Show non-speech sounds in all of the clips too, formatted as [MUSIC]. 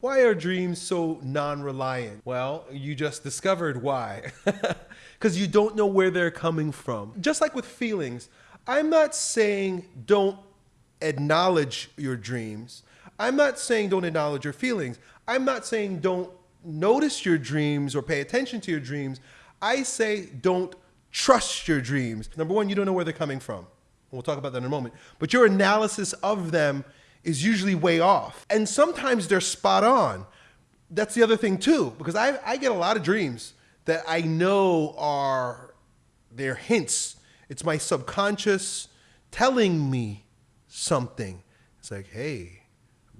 Why are dreams so non reliant? Well, you just discovered why. [LAUGHS] Because you don't know where they're coming from. Just like with feelings, I'm not saying don't acknowledge your dreams. I'm not saying don't acknowledge your feelings. I'm not saying don't notice your dreams or pay attention to your dreams. I say don't trust your dreams. Number one, you don't know where they're coming from. We'll talk about that in a moment. But your analysis of them is usually way off. And sometimes they're spot on. That's the other thing too, because I, I get a lot of dreams that I know are they're hints. It's my subconscious telling me something. It's like, hey,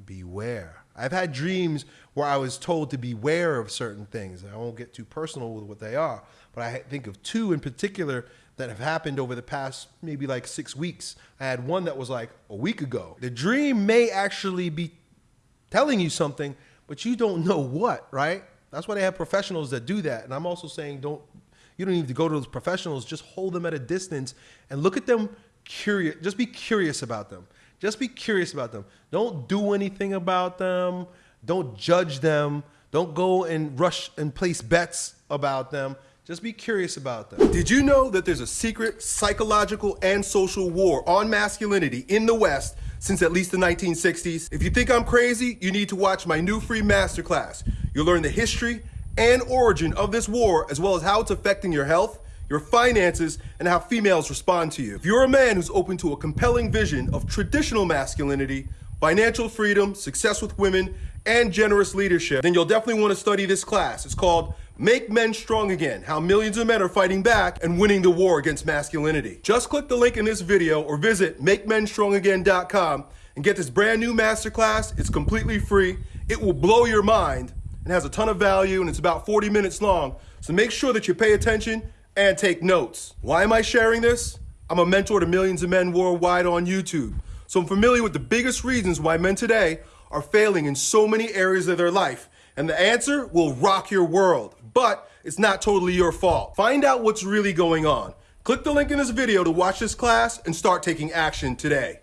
beware. I've had dreams where I was told to beware of certain things. I won't get too personal with what they are, but I think of two in particular that have happened over the past maybe like six weeks. I had one that was like a week ago. The dream may actually be telling you something, but you don't know what, right? That's why they have professionals that do that. And I'm also saying don't you don't need to go to those professionals, just hold them at a distance and look at them curious. Just be curious about them. Just be curious about them. Don't do anything about them. Don't judge them. Don't go and rush and place bets about them. Just be curious about them. Did you know that there's a secret psychological and social war on masculinity in the West since at least the 1960s? If you think I'm crazy, you need to watch my new free masterclass. You'll learn the history and origin of this war, as well as how it's affecting your health, your finances, and how females respond to you. If you're a man who's open to a compelling vision of traditional masculinity, financial freedom, success with women, and generous leadership, then you'll definitely want to study this class. It's called Make Men Strong Again, How Millions of Men Are Fighting Back and Winning the War Against Masculinity. Just click the link in this video or visit MakeMenStrongAgain.com and get this brand new masterclass. It's completely free. It will blow your mind and has a ton of value and it's about 40 minutes long. So make sure that you pay attention and take notes. Why am I sharing this? I'm a mentor to millions of men worldwide on YouTube. So I'm familiar with the biggest reasons why men today are failing in so many areas of their life. And the answer will rock your world, but it's not totally your fault. Find out what's really going on. Click the link in this video to watch this class and start taking action today.